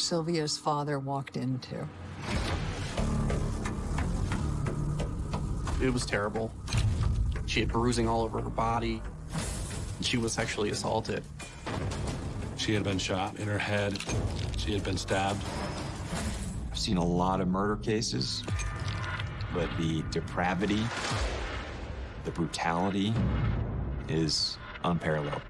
Sylvia's father walked into. It was terrible. She had bruising all over her body. She was sexually assaulted. She had been shot in her head. She had been stabbed. I've seen a lot of murder cases, but the depravity, the brutality is unparalleled.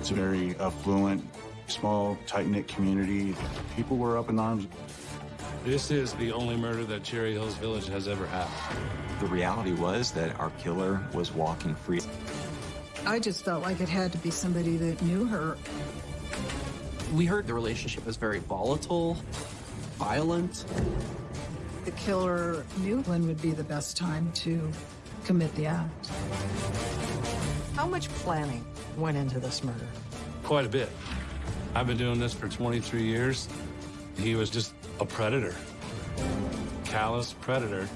It's a very affluent, small, tight-knit community. People were up in arms. This is the only murder that Cherry Hills Village has ever had. The reality was that our killer was walking free. I just felt like it had to be somebody that knew her. We heard the relationship was very volatile, violent. The killer knew when would be the best time to commit the act. How much planning went into this murder? Quite a bit. I've been doing this for 23 years. He was just a predator. Callous predator.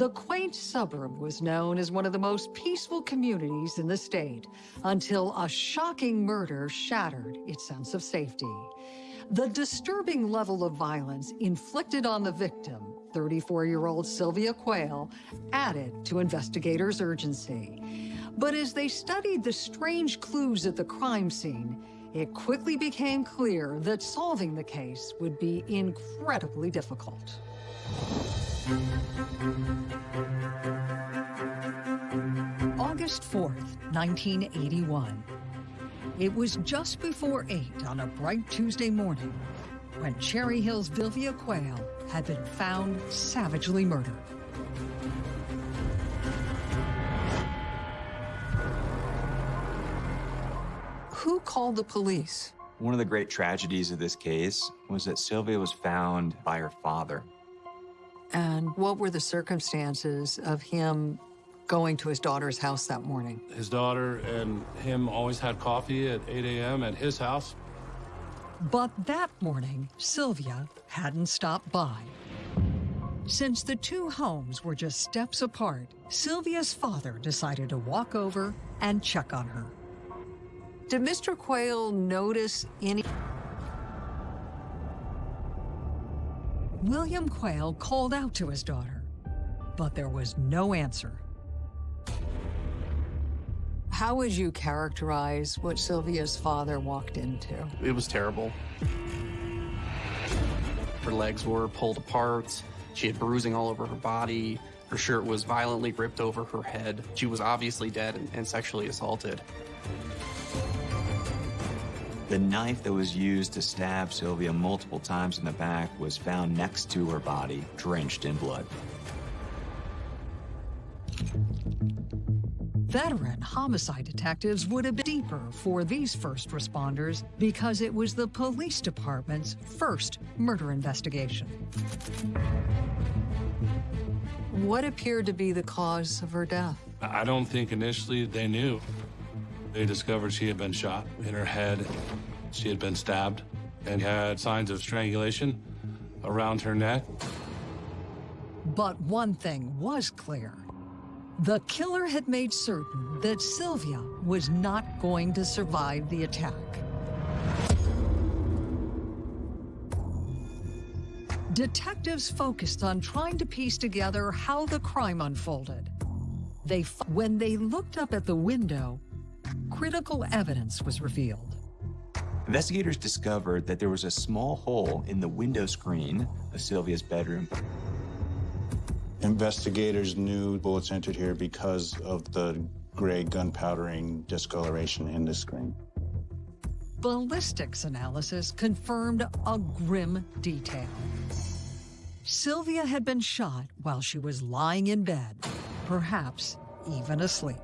The quaint suburb was known as one of the most peaceful communities in the state until a shocking murder shattered its sense of safety. The disturbing level of violence inflicted on the victim, 34-year-old Sylvia Quayle, added to investigators' urgency. But as they studied the strange clues at the crime scene, it quickly became clear that solving the case would be incredibly difficult. August 4th, 1981. It was just before 8 on a bright Tuesday morning when Cherry Hill's Sylvia Quayle had been found savagely murdered. Who called the police? One of the great tragedies of this case was that Sylvia was found by her father. And what were the circumstances of him going to his daughter's house that morning? His daughter and him always had coffee at 8 a.m. at his house. But that morning, Sylvia hadn't stopped by. Since the two homes were just steps apart, Sylvia's father decided to walk over and check on her. Did Mr. Quayle notice any... William Quayle called out to his daughter, but there was no answer. How would you characterize what Sylvia's father walked into? It was terrible. Her legs were pulled apart. She had bruising all over her body. Her shirt was violently ripped over her head. She was obviously dead and, and sexually assaulted. The knife that was used to stab Sylvia multiple times in the back was found next to her body, drenched in blood. Veteran homicide detectives would have been deeper for these first responders because it was the police department's first murder investigation. What appeared to be the cause of her death? I don't think initially they knew. They discovered she had been shot in her head. She had been stabbed and had signs of strangulation around her neck. But one thing was clear. The killer had made certain that Sylvia was not going to survive the attack. Detectives focused on trying to piece together how the crime unfolded. They, when they looked up at the window, critical evidence was revealed. Investigators discovered that there was a small hole in the window screen of Sylvia's bedroom. Investigators knew bullets entered here because of the gray gunpowdering discoloration in the screen. Ballistics analysis confirmed a grim detail. Sylvia had been shot while she was lying in bed, perhaps even asleep.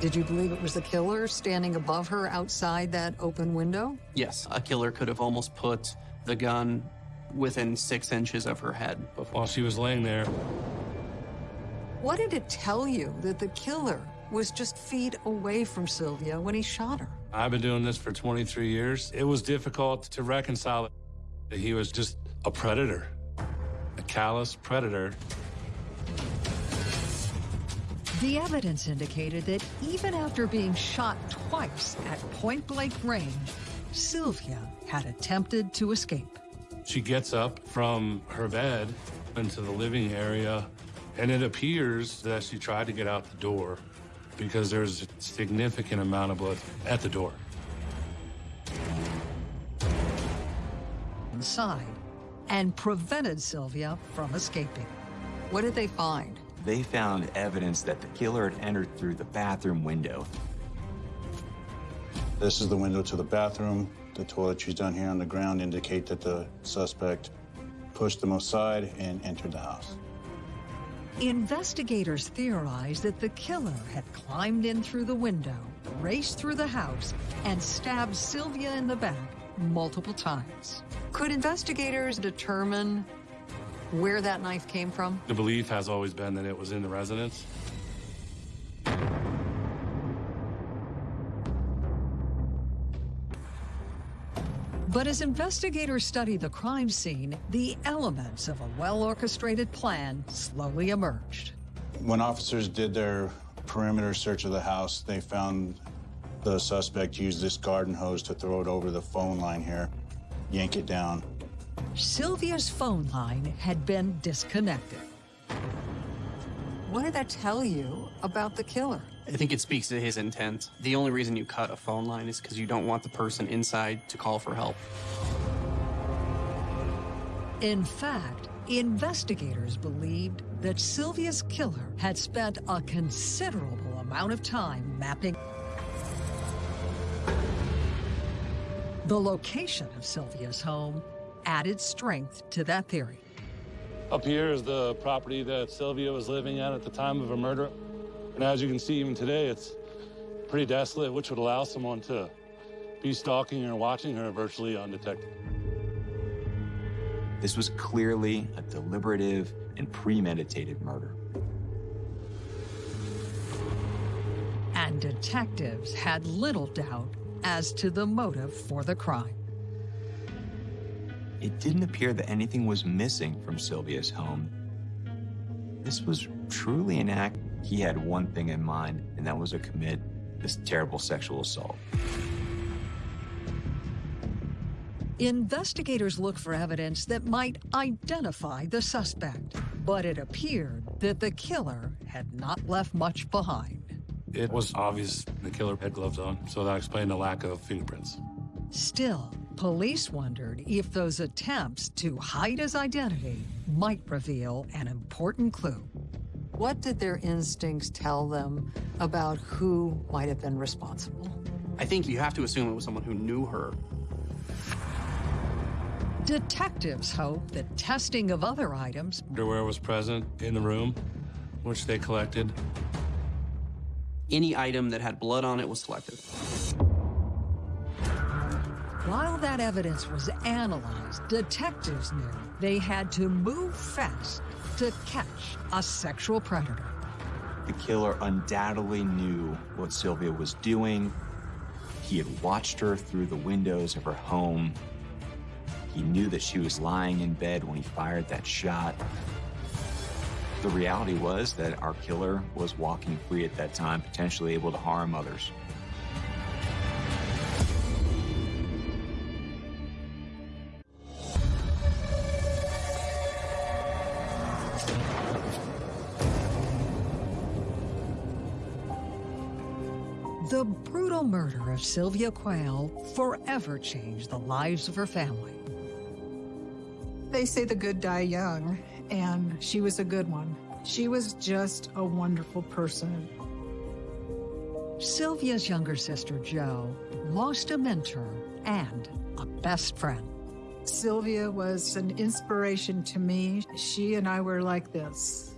Did you believe it was the killer standing above her outside that open window? Yes, a killer could have almost put the gun within six inches of her head. While she was laying there, What did it tell you that the killer was just feet away from Sylvia when he shot her. I've been doing this for 23 years. It was difficult to reconcile that he was just a predator, a callous predator. The evidence indicated that even after being shot twice at point blank range, Sylvia had attempted to escape. She gets up from her bed into the living area, and it appears that she tried to get out the door because there's a significant amount of blood at the door. Inside and prevented Sylvia from escaping. What did they find? They found evidence that the killer had entered through the bathroom window. This is the window to the bathroom. The toiletries down here on the ground indicate that the suspect pushed them aside and entered the house. Investigators theorize that the killer had climbed in through the window, raced through the house, and stabbed Sylvia in the back multiple times. Could investigators determine where that knife came from? The belief has always been that it was in the residence. But as investigators study the crime scene, the elements of a well-orchestrated plan slowly emerged. When officers did their perimeter search of the house, they found the suspect used this garden hose to throw it over the phone line here, yank it down. Sylvia's phone line had been disconnected. What did that tell you about the killer? I think it speaks to his intent. The only reason you cut a phone line is because you don't want the person inside to call for help. In fact, investigators believed that Sylvia's killer had spent a considerable amount of time mapping the location of Sylvia's home added strength to that theory. Up here is the property that Sylvia was living at at the time of her murder. And as you can see, even today, it's pretty desolate, which would allow someone to be stalking or watching her virtually undetected. This was clearly a deliberative and premeditated murder. And detectives had little doubt as to the motive for the crime. It didn't appear that anything was missing from Sylvia's home. This was truly an act. He had one thing in mind, and that was to commit this terrible sexual assault. Investigators look for evidence that might identify the suspect, but it appeared that the killer had not left much behind. It was obvious the killer had gloves on, so that explained the lack of fingerprints. Still, police wondered if those attempts to hide his identity might reveal an important clue. What did their instincts tell them about who might have been responsible? I think you have to assume it was someone who knew her. Detectives hope that testing of other items Underwear was present in the room, which they collected. Any item that had blood on it was selected. While that evidence was analyzed, detectives knew they had to move fast to catch a sexual predator. The killer undoubtedly knew what Sylvia was doing. He had watched her through the windows of her home. He knew that she was lying in bed when he fired that shot. The reality was that our killer was walking free at that time, potentially able to harm others. Murder of Sylvia Quayle forever changed the lives of her family. They say the good die young, and she was a good one. She was just a wonderful person. Sylvia's younger sister, Jo, lost a mentor and a best friend. Sylvia was an inspiration to me. She and I were like this.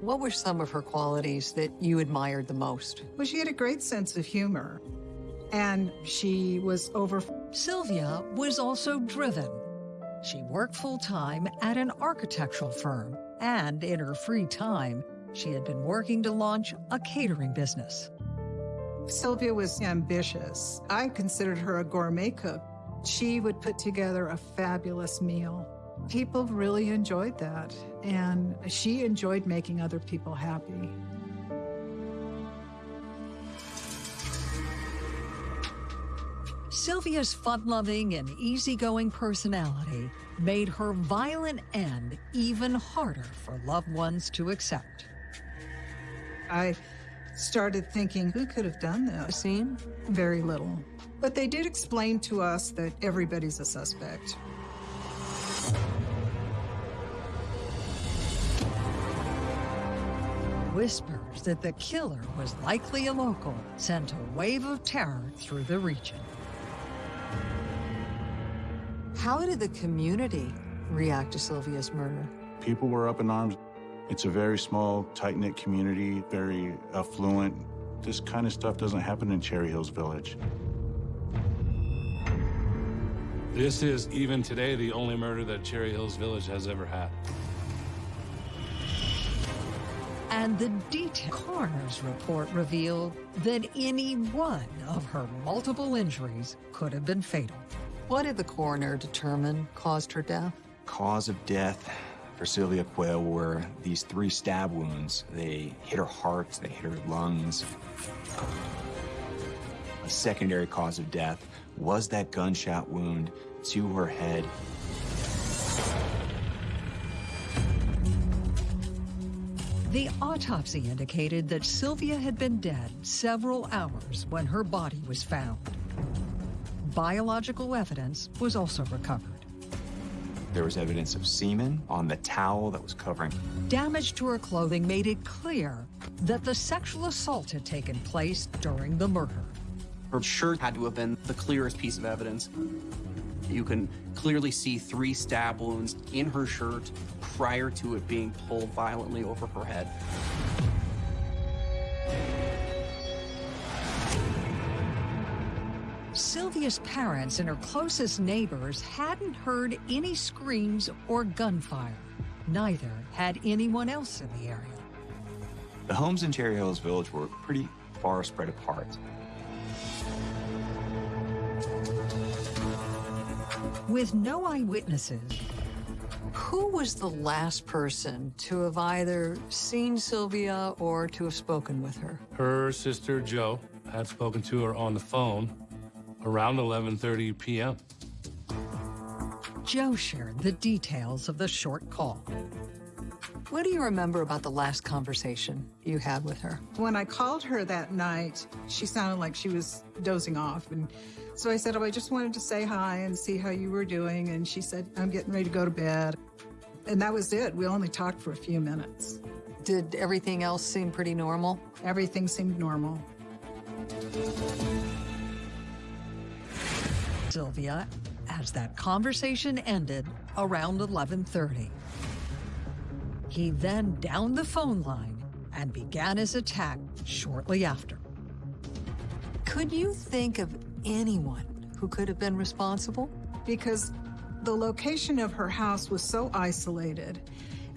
What were some of her qualities that you admired the most? Well, she had a great sense of humor, and she was over. Sylvia was also driven. She worked full-time at an architectural firm, and in her free time, she had been working to launch a catering business. Sylvia was ambitious. I considered her a gourmet cook. She would put together a fabulous meal. People really enjoyed that, and she enjoyed making other people happy. Sylvia's fun-loving and easygoing personality made her violent end even harder for loved ones to accept. I started thinking, who could have done this? Scene? Very little. But they did explain to us that everybody's a suspect. Whispers that the killer was likely a local sent a wave of terror through the region. How did the community react to Sylvia's murder? People were up in arms. It's a very small, tight-knit community, very affluent. This kind of stuff doesn't happen in Cherry Hills Village. This is, even today, the only murder that Cherry Hills Village has ever had. And the detailed coroner's report revealed that any one of her multiple injuries could have been fatal. What did the coroner determine caused her death? Cause of death for Sylvia Quayle were these three stab wounds. They hit her heart, they hit her lungs. A secondary cause of death was that gunshot wound to her head. The autopsy indicated that Sylvia had been dead several hours when her body was found. Biological evidence was also recovered. There was evidence of semen on the towel that was covering. Damage to her clothing made it clear that the sexual assault had taken place during the murder. Her shirt had to have been the clearest piece of evidence. You can clearly see three stab wounds in her shirt prior to it being pulled violently over her head. Sylvia's parents and her closest neighbors hadn't heard any screams or gunfire. Neither had anyone else in the area. The homes in Cherry Hills Village were pretty far spread apart. With no eyewitnesses, who was the last person to have either seen Sylvia or to have spoken with her? Her sister, Jo, had spoken to her on the phone around 11.30 p.m. Jo shared the details of the short call. What do you remember about the last conversation you had with her? When I called her that night, she sounded like she was dozing off. And so I said, Oh, I just wanted to say hi and see how you were doing. And she said, I'm getting ready to go to bed. And that was it. We only talked for a few minutes. Did everything else seem pretty normal? Everything seemed normal. Sylvia, as that conversation ended around 11:30. He then downed the phone line and began his attack shortly after. Could you think of anyone who could have been responsible? Because the location of her house was so isolated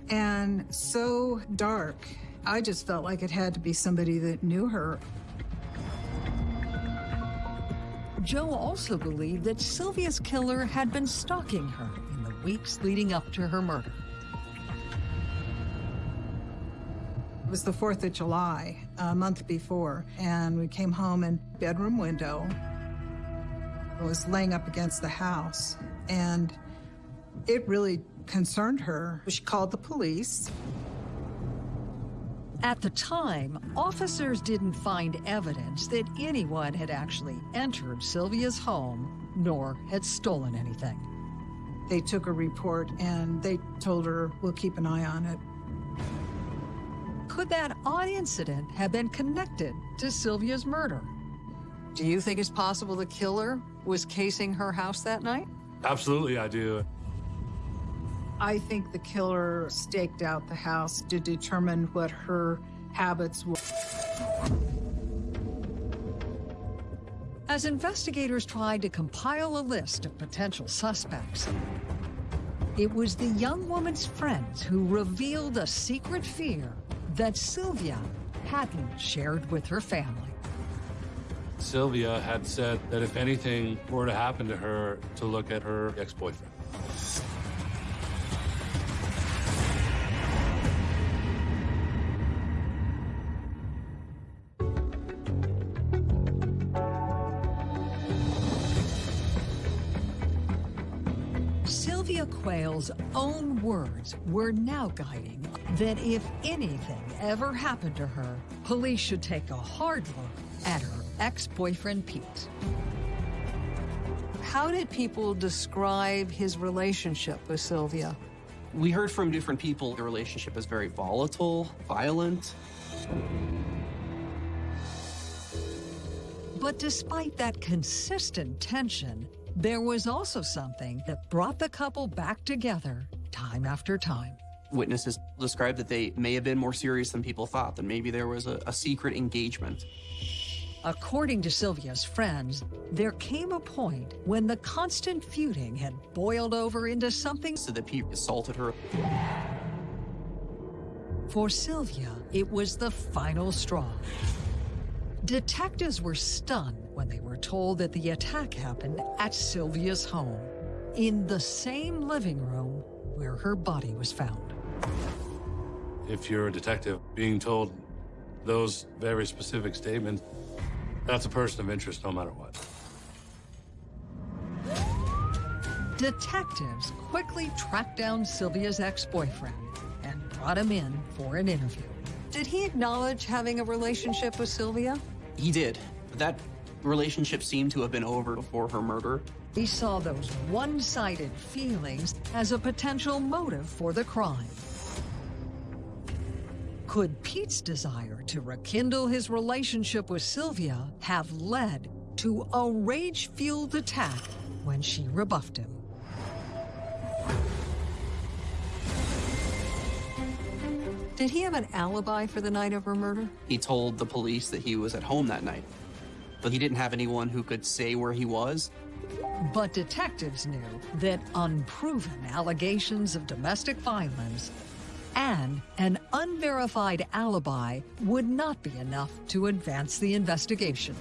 and so dark. I just felt like it had to be somebody that knew her. Jo also believed that Sylvia's killer had been stalking her in the weeks leading up to her murder. It was the 4th of July, a month before, and we came home and bedroom window was laying up against the house, and it really concerned her. She called the police. At the time, officers didn't find evidence that anyone had actually entered Sylvia's home nor had stolen anything. They took a report and they told her, we'll keep an eye on it. Could that odd incident have been connected to Sylvia's murder? Do you think it's possible the killer was casing her house that night? Absolutely, I do. I think the killer staked out the house to determine what her habits were. As investigators tried to compile a list of potential suspects, it was the young woman's friends who revealed a secret fear that Sylvia hadn't shared with her family. Sylvia had said that if anything were to happen to her, to look at her ex-boyfriend. Sylvia Quayle's own words were now guiding that if anything ever happened to her, police should take a hard look at her ex-boyfriend Pete. How did people describe his relationship with Sylvia? We heard from different people the relationship is very volatile, violent. But despite that consistent tension, there was also something that brought the couple back together time after time. Witnesses described that they may have been more serious than people thought, that maybe there was a, a secret engagement. According to Sylvia's friends, there came a point when the constant feuding had boiled over into something. So that Pete assaulted her. For Sylvia, it was the final straw. Detectives were stunned when they were told that the attack happened at Sylvia's home, in the same living room where her body was found. If you're a detective being told those very specific statements, that's a person of interest no matter what. Detectives quickly tracked down Sylvia's ex-boyfriend and brought him in for an interview. Did he acknowledge having a relationship with Sylvia? He did. That relationship seemed to have been over before her murder. He saw those one-sided feelings as a potential motive for the crime. Could Pete's desire to rekindle his relationship with Sylvia have led to a rage-fueled attack when she rebuffed him? Did he have an alibi for the night of her murder? He told the police that he was at home that night, but he didn't have anyone who could say where he was. But detectives knew that unproven allegations of domestic violence and an unverified alibi would not be enough to advance the investigation.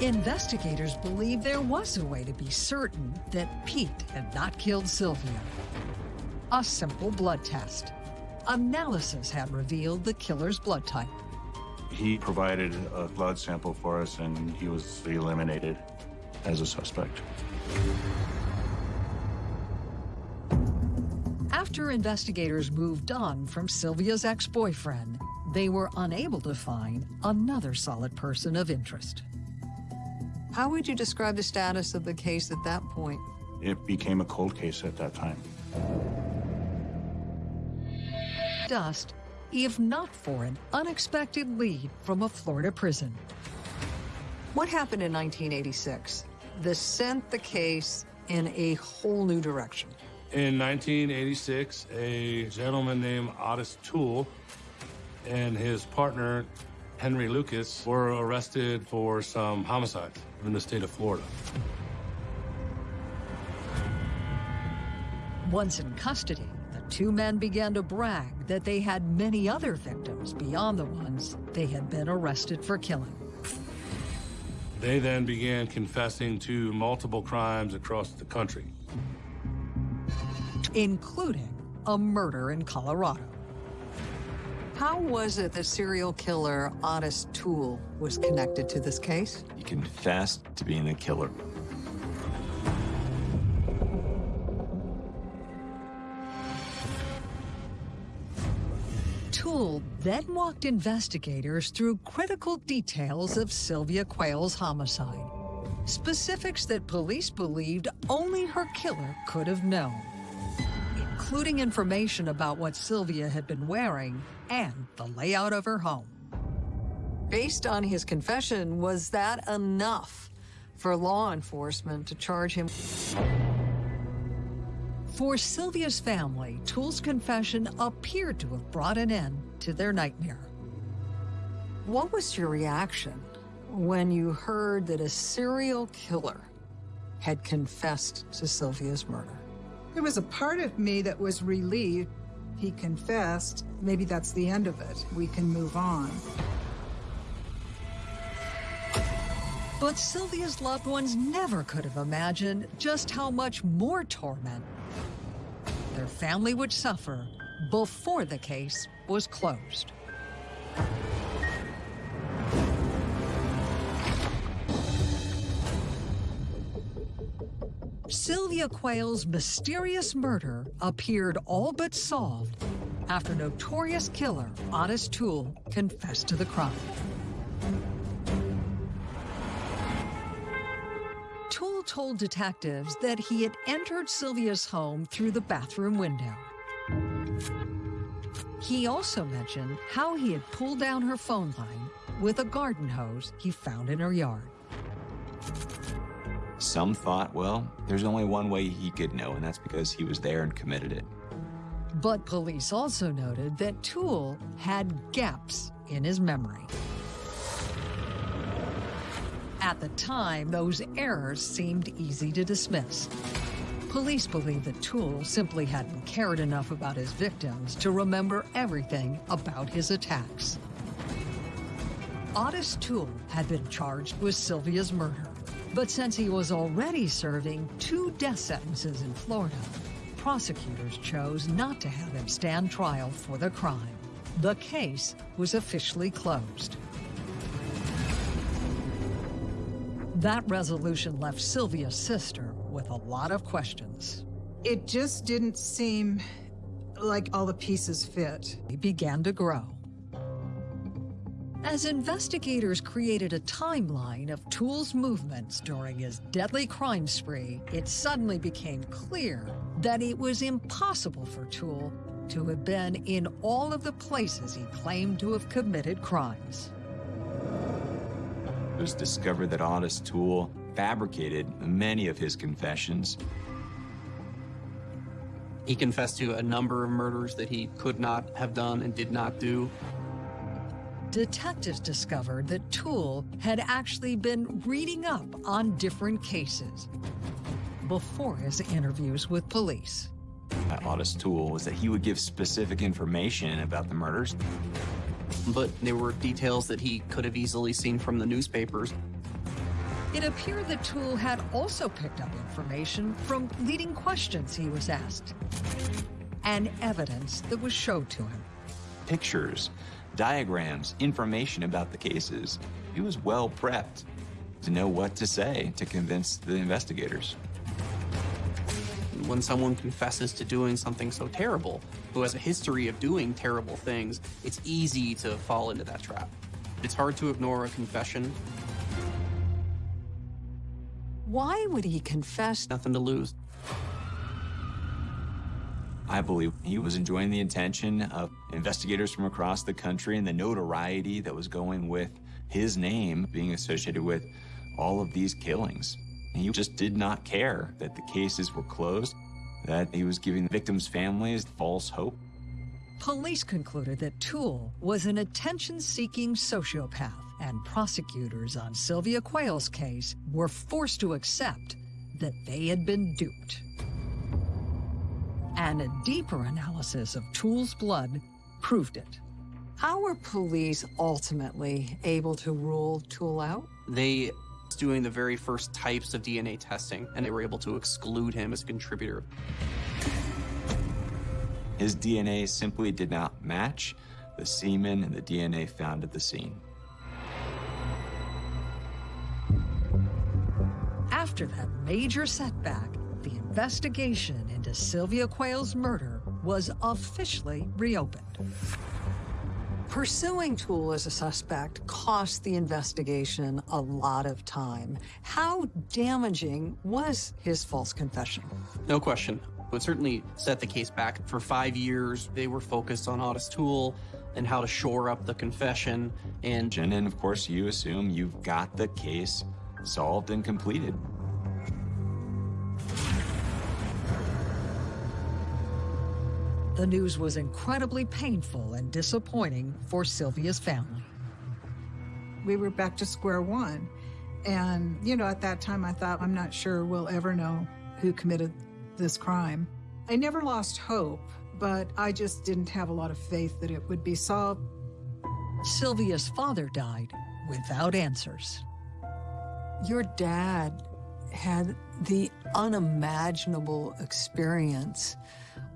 Investigators believe there was a way to be certain that Pete had not killed Sylvia. A simple blood test. Analysis had revealed the killer's blood type. He provided a blood sample for us, and he was eliminated as a suspect. After investigators moved on from Sylvia's ex-boyfriend, they were unable to find another solid person of interest. How would you describe the status of the case at that point? It became a cold case at that time. Dust, if not for an unexpected lead from a Florida prison. What happened in 1986? This sent the case in a whole new direction. In 1986, a gentleman named Ottis Toole and his partner, Henry Lucas, were arrested for some homicides in the state of Florida. Once in custody, two men began to brag that they had many other victims beyond the ones they had been arrested for killing. They then began confessing to multiple crimes across the country. including a murder in Colorado. How was it that serial killer Ottis Toole was connected to this case? He confessed to being the killer. Then walked investigators through critical details of Sylvia Quayle's homicide. Specifics that police believed only her killer could have known, including information about what Sylvia had been wearing and the layout of her home. Based on his confession, was that enough for law enforcement to charge him? For Sylvia's family, Toole's confession appeared to have brought an end to their nightmare. What was your reaction when you heard that a serial killer had confessed to Sylvia's murder? There was a part of me that was relieved. He confessed. Maybe that's the end of it. We can move on. But Sylvia's loved ones never could have imagined just how much more torment their family would suffer before the case was closed. Sylvia Quayle's mysterious murder appeared all but solved after notorious killer Ottis Toole confessed to the crime. Told detectives that he had entered Sylvia's home through the bathroom window. He also mentioned how he had pulled down her phone line with a garden hose he found in her yard. Some thought, well, there's only one way he could know, and that's because he was there and committed it. But police also noted that Toole had gaps in his memory. At the time, those errors seemed easy to dismiss. Police believe that Toole simply hadn't cared enough about his victims to remember everything about his attacks. Ottis Toole had been charged with Sylvia's murder, but since he was already serving two death sentences in Florida, prosecutors chose not to have him stand trial for the crime. The case was officially closed. That resolution left Sylvia's sister with a lot of questions. It just didn't seem like all the pieces fit. He began to grow. As investigators created a timeline of Toole's movements during his deadly crime spree, it suddenly became clear that it was impossible for Toole to have been in all of the places he claimed to have committed crimes. It was discovered that Ottis Toole fabricated many of his confessions. He confessed to a number of murders that he could not have done and did not do. Detectives discovered that Toole had actually been reading up on different cases before his interviews with police. Uh, By Ottis Toole was that he would give specific information about the murders. But there were details that he could have easily seen from the newspapers. It appeared that Toole had also picked up information from leading questions he was asked and evidence that was showed to him. Pictures, diagrams, information about the cases. He was well prepped to know what to say to convince the investigators. When someone confesses to doing something so terrible, who has a history of doing terrible things, it's easy to fall into that trap. It's hard to ignore a confession. Why would he confess? Nothing to lose. I believe he was enjoying the attention of investigators from across the country and the notoriety that was going with his name being associated with all of these killings. He just did not care that the cases were closed, that he was giving the victims' families false hope. Police concluded that Toole was an attention-seeking sociopath, and prosecutors on Sylvia Quayle's case were forced to accept that they had been duped. And a deeper analysis of Toole's blood proved it. How were police ultimately able to rule Toole out? They was doing the very first types of DNA testing, and they were able to exclude him as a contributor. His DNA simply did not match the semen and the DNA found at the scene. After that major setback, the investigation into Sylvia Quayle's murder was officially reopened. Pursuing Toole as a suspect cost the investigation a lot of time. How damaging was his false confession? No question. It certainly set the case back. For five years, they were focused on Ottis Toole and how to shore up the confession. And And then, of course, you assume you've got the case solved and completed. The news was incredibly painful and disappointing for Sylvia's family. We were back to square one. And, you know, at that time I thought, I'm not sure we'll ever know who committed this crime. I never lost hope, but I just didn't have a lot of faith that it would be solved. Sylvia's father died without answers. Your dad had the unimaginable experience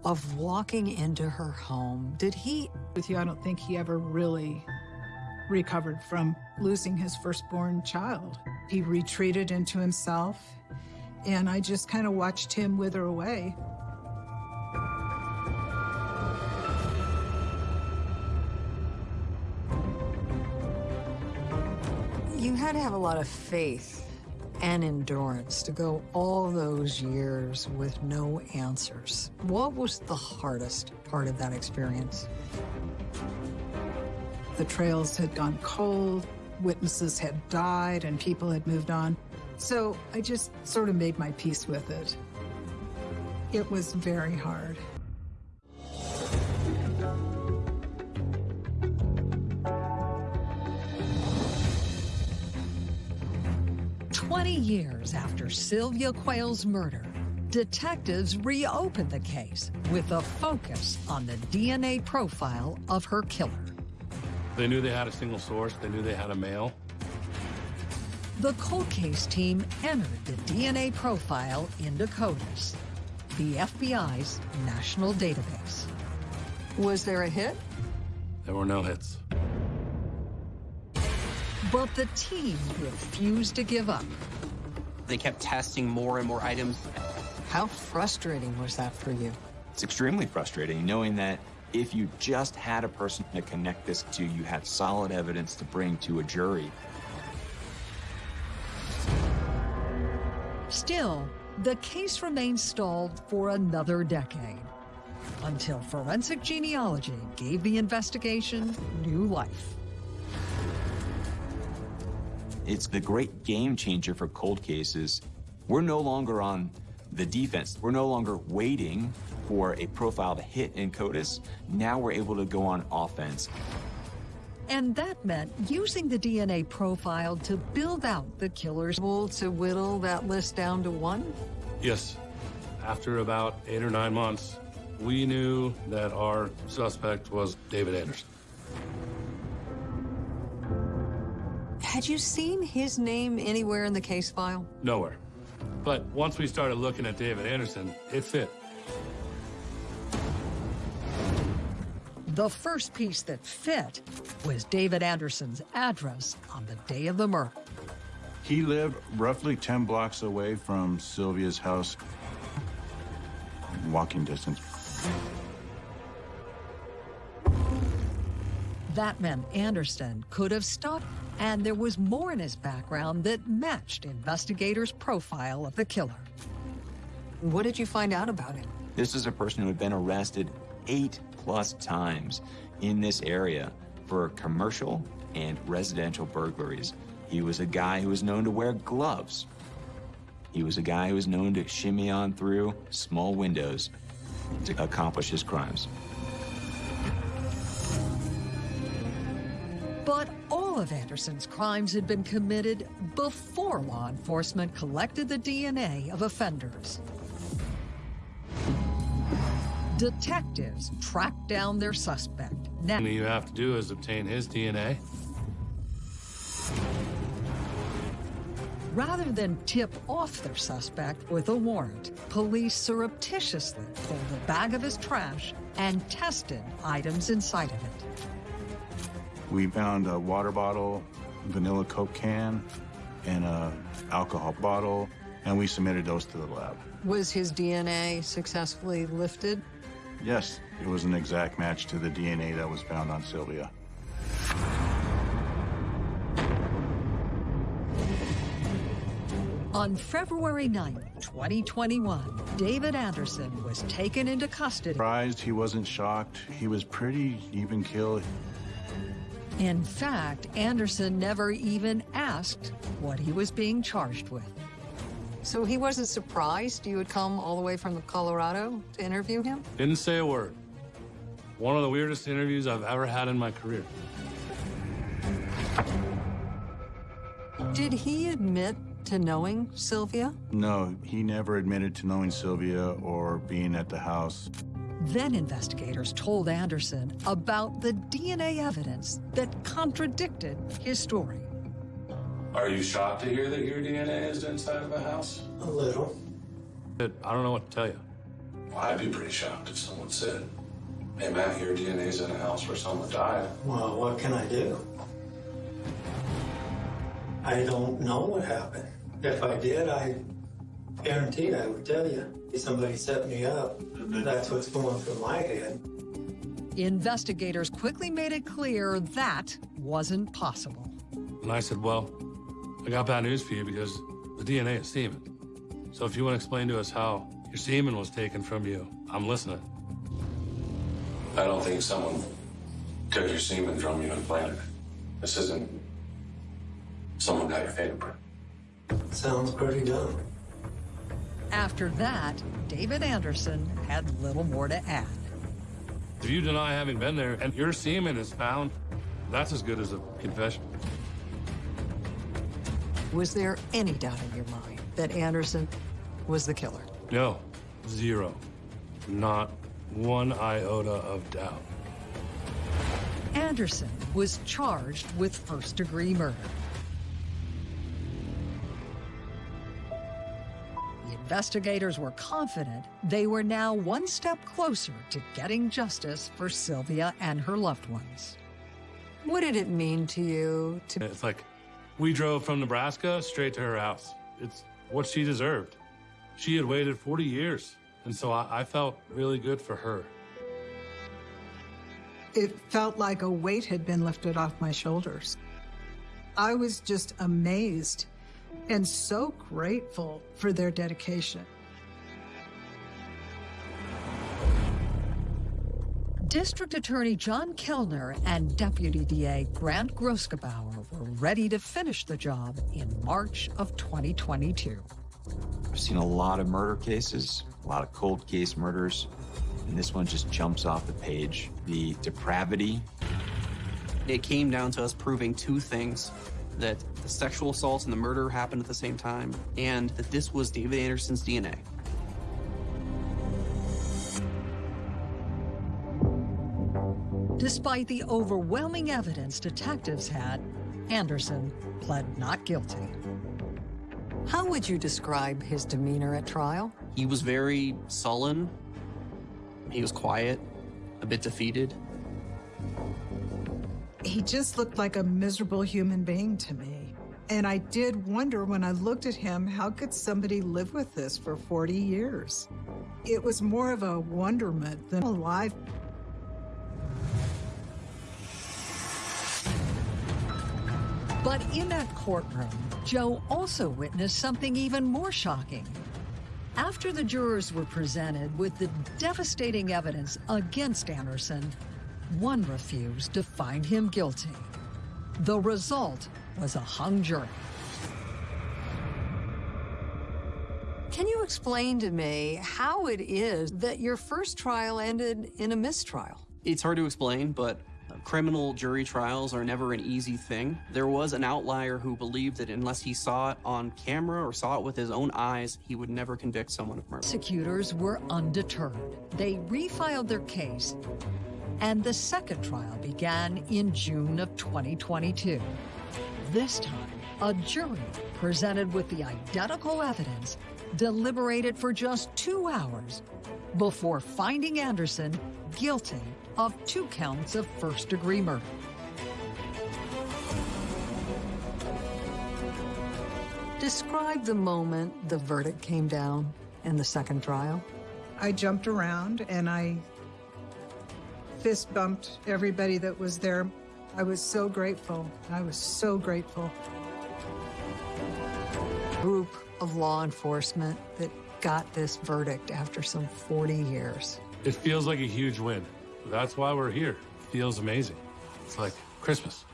of walking into her home. Did he? With you, I don't think he ever really recovered from losing his firstborn child. He retreated into himself, and I just kind of watched him wither away. You had to have a lot of faith and endurance to go all those years with no answers. What was the hardest part of that experience? The trails had gone cold, witnesses had died, and people had moved on. So I just sort of made my peace with it. It was very hard. 20 years after Sylvia Quayle's murder, detectives reopened the case with a focus on the DNA profile of her killer. They knew they had a single source. They knew they had a male. The cold case team entered the DNA profile into CODIS, the FBI's national database. Was there a hit? There were no hits. But the team refused to give up. They kept testing more and more items. How frustrating was that for you? It's extremely frustrating knowing that if you just had a person to connect this to, you had solid evidence to bring to a jury. Still, the case remained stalled for another decade until forensic genealogy gave the investigation new life. It's the great game changer for cold cases. We're no longer on the defense. We're no longer waiting for a profile to hit in CODIS. Now we're able to go on offense. And that meant using the DNA profile to build out the killer's will to whittle that list down to one? Yes. After about eight or nine months, we knew that our suspect was David Anderson. Had you seen his name anywhere in the case file? Nowhere. But once we started looking at David Anderson, it fit. The first piece that fit was David Anderson's address on the day of the murder. He lived roughly 10 blocks away from Sylvia's house. Walking distance. That meant Anderson could have stopped, and there was more in his background that matched investigators' profile of the killer. What did you find out about him? This is a person who had been arrested eight plus times in this area for commercial and residential burglaries. He was a guy who was known to wear gloves. He was a guy who was known to shimmy on through small windows to accomplish his crimes. But all of Anderson's crimes had been committed before law enforcement collected the DNA of offenders. Detectives tracked down their suspect. Now, All you have to do is obtain his DNA. rather than tip off their suspect with a warrant, police surreptitiously pulled a bag of his trash and tested items inside of it. We found a water bottle, vanilla Coke can, and a alcohol bottle, and we submitted those to the lab. Was his DNA successfully lifted? Yes, it was an exact match to the DNA that was found on Sylvia. On February 9, 2021, David Anderson was taken into custody. Surprised, he wasn't shocked. He was pretty even killed. In fact, Anderson never even asked what he was being charged with. So he wasn't surprised you had come all the way from Colorado to interview him? Didn't say a word. One of the weirdest interviews I've ever had in my career. Did he admit to knowing Sylvia? No, he never admitted to knowing Sylvia or being at the house. Then investigators told Anderson about the DNA evidence that contradicted his story. Are you shocked to hear that your DNA is inside of a house? A little. I don't know what to tell you. Well, I'd be pretty shocked if someone said, hey, Matt, your DNA's in a house where someone died. Well, what can I do? I don't know what happened. If I did, I guarantee I would tell you. Somebody set me up. Mm-hmm. That's what's going through my head. Investigators quickly made it clear that wasn't possible. And I said, well, I got bad news for you because the DNA is semen. So if you want to explain to us how your semen was taken from you, I'm listening. I don't think someone took your semen from you and planted it. This isn't someone got your fingerprint. Sounds pretty dumb. After that, David Anderson had little more to add. If you deny having been there and your semen is found, that's as good as a confession. Was there any doubt in your mind that Anderson was the killer? No, zero. Not one iota of doubt. Anderson was charged with first degree murder. Investigators were confident they were now one step closer to getting justice for Sylvia and her loved ones. What did it mean to you to It's like we drove from Nebraska straight to her house. It's what she deserved. She had waited 40 years, and so I, I felt really good for her. It felt like a weight had been lifted off my shoulders. I was just amazed and so grateful for their dedication. District Attorney John Kellner and Deputy DA Grant Grosgebauer were ready to finish the job in March of 2022. I've seen a lot of murder cases, a lot of cold case murders, and this one just jumps off the page. The depravity. It came down to us proving two things that the sexual assault and the murder happened at the same time, and that this was David Anderson's DNA. Despite the overwhelming evidence detectives had, Anderson pled not guilty. How would you describe his demeanor at trial? He was very sullen. He was quiet, a bit defeated. He just looked like a miserable human being to me. And I did wonder when I looked at him, how could somebody live with this for 40 years? It was more of a wonderment than alive. But in that courtroom, Jo also witnessed something even more shocking. After the jurors were presented with the devastating evidence against Anderson, one refused to find him guilty. The result was a hung jury. Can you explain to me how it is that your first trial ended in a mistrial? It's hard to explain, but criminal jury trials are never an easy thing. There was an outlier who believed that unless he saw it on camera or saw it with his own eyes, he would never convict someone of murder. Prosecutors were undeterred. They refiled their case, and the second trial began in June of 2022. This time, a jury presented with the identical evidence deliberated for just two hours before finding Anderson guilty of two counts of first degree murder. Describe the moment the verdict came down in the second trial. I jumped around and I fist bumped everybody that was there. I was so grateful. I was so grateful. Group of law enforcement that got this verdict after some 40 years. It feels like a huge win. That's why we're here. It feels amazing. It's like Christmas.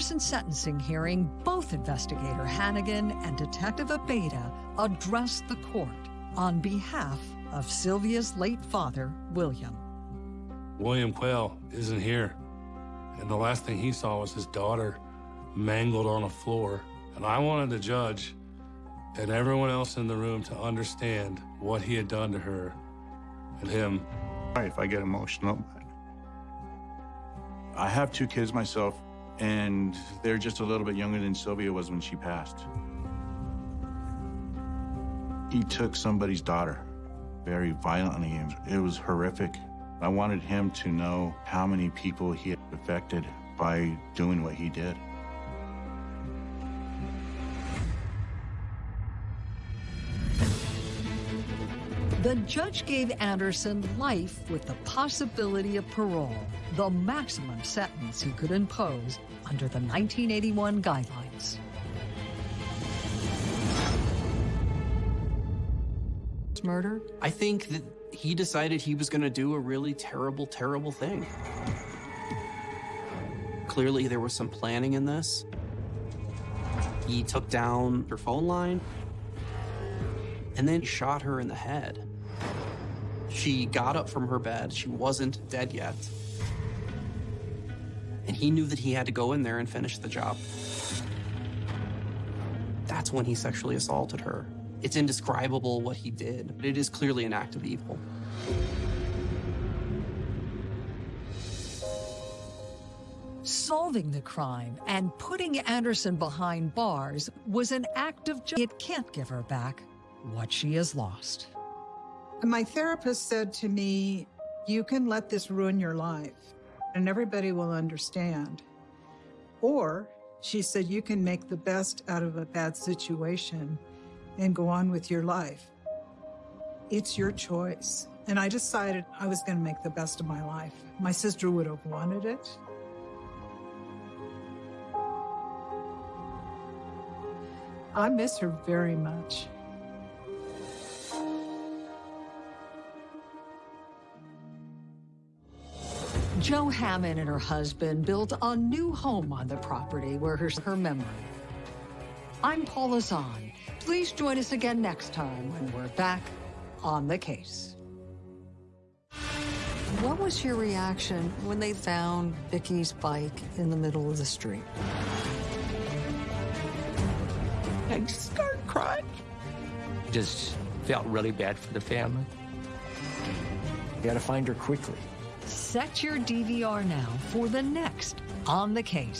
At sentencing hearing, both investigator Hannigan and Detective Abeda addressed the court on behalf of Sylvia's late father, William. William Quayle isn't here. And the last thing he saw was his daughter mangled on a floor. And I wanted the judge and everyone else in the room to understand what he had done to her and him. Sorry if I get emotional, I have two kids myself, and they're just a little bit younger than Sylvia was when she passed. He took somebody's daughter very violently, it was horrific. I wanted him to know how many people he had affected by doing what he did. The judge gave Anderson life with the possibility of parole, the maximum sentence he could impose under the 1981 guidelines. Murder? I think that he decided he was going to do a really terrible, terrible thing. Clearly, there was some planning in this. He took down her phone line and then shot her in the head. She got up from her bed. She wasn't dead yet. And he knew that he had to go in there and finish the job. That's when he sexually assaulted her. It's indescribable what he did, but it is clearly an act of evil. Solving the crime and putting Anderson behind bars was an act of justice. It can't give her back what she has lost. My therapist said to me, You can let this ruin your life, and everybody will understand. Or she said, You can make the best out of a bad situation and go on with your life. It's your choice. And I decided I was going to make the best of my life. My sister would have wanted it. I miss her very much. Jo Hammond and her husband built a new home on the property where her, her memory. I'm Paula Zahn. Please join us again next time when we're back on the case. What was your reaction when they found Vicky's bike in the middle of the street? I just started crying. Just felt really bad for the family. You gotta find her quickly. Set your DVR now for the next On the Case.